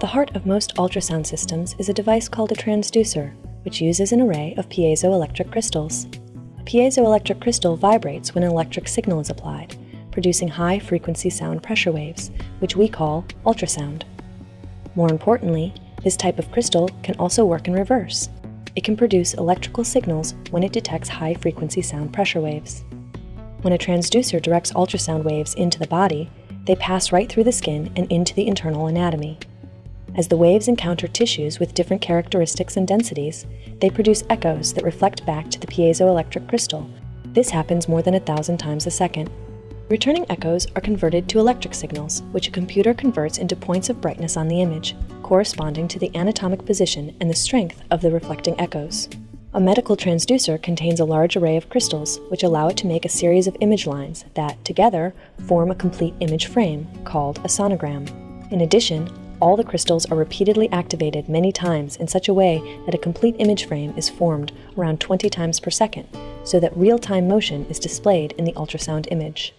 The heart of most ultrasound systems is a device called a transducer, which uses an array of piezoelectric crystals. A piezoelectric crystal vibrates when an electric signal is applied, producing high-frequency sound pressure waves, which we call ultrasound. More importantly, this type of crystal can also work in reverse. It can produce electrical signals when it detects high-frequency sound pressure waves. When a transducer directs ultrasound waves into the body, they pass right through the skin and into the internal anatomy. As the waves encounter tissues with different characteristics and densities, they produce echoes that reflect back to the piezoelectric crystal. This happens more than a thousand times a second. Returning echoes are converted to electric signals, which a computer converts into points of brightness on the image, corresponding to the anatomic position and the strength of the reflecting echoes. A medical transducer contains a large array of crystals, which allow it to make a series of image lines that, together, form a complete image frame, called a sonogram. In addition, all the crystals are repeatedly activated many times in such a way that a complete image frame is formed around 20 times per second, so that real-time motion is displayed in the ultrasound image.